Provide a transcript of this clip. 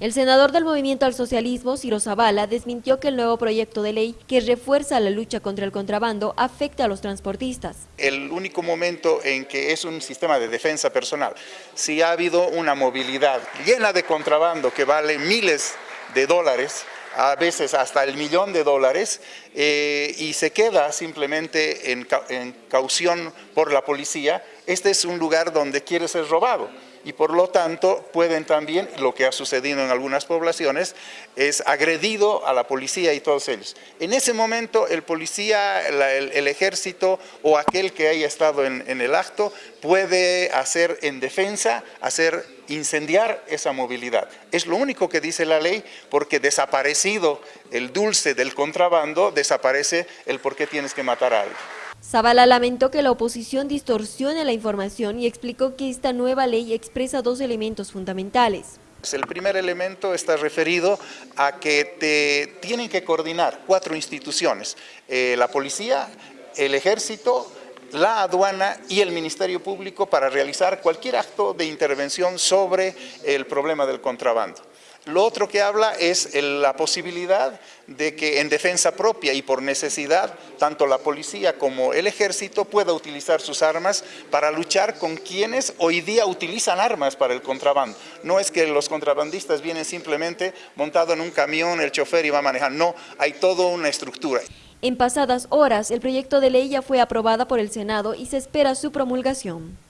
El senador del Movimiento al Socialismo, Ciro Zavala, desmintió que el nuevo proyecto de ley que refuerza la lucha contra el contrabando afecte a los transportistas. El único momento en que es un sistema de defensa personal, si ha habido una movilidad llena de contrabando que vale miles de dólares, a veces hasta el millón de dólares, eh, y se queda simplemente en, en caución por la policía, este es un lugar donde quiere ser robado y por lo tanto pueden también, lo que ha sucedido en algunas poblaciones, es agredido a la policía y todos ellos. En ese momento el policía, el, ejército o aquel que haya estado en, en el acto puede hacer en defensa, hacer incendiar esa movilidad. Es lo único que dice la ley porque desaparecido el dulce del contrabando, desaparece el por qué tienes que matar a alguien. Zavala lamentó que la oposición distorsione la información y explicó que esta nueva ley expresa dos elementos fundamentales. El primer elemento está referido a que te tienen que coordinar cuatro instituciones, eh, la policía, el ejército, la aduana y el Ministerio Público para realizar cualquier acto de intervención sobre el problema del contrabando. Lo otro que habla es la posibilidad de que en defensa propia y por necesidad, tanto la policía como el ejército pueda utilizar sus armas para luchar con quienes hoy día utilizan armas para el contrabando. No es que los contrabandistas vienen simplemente montado en un camión, el chofer y a manejar, no, hay toda una estructura. En pasadas horas, el proyecto de ley ya fue aprobada por el Senado y se espera su promulgación.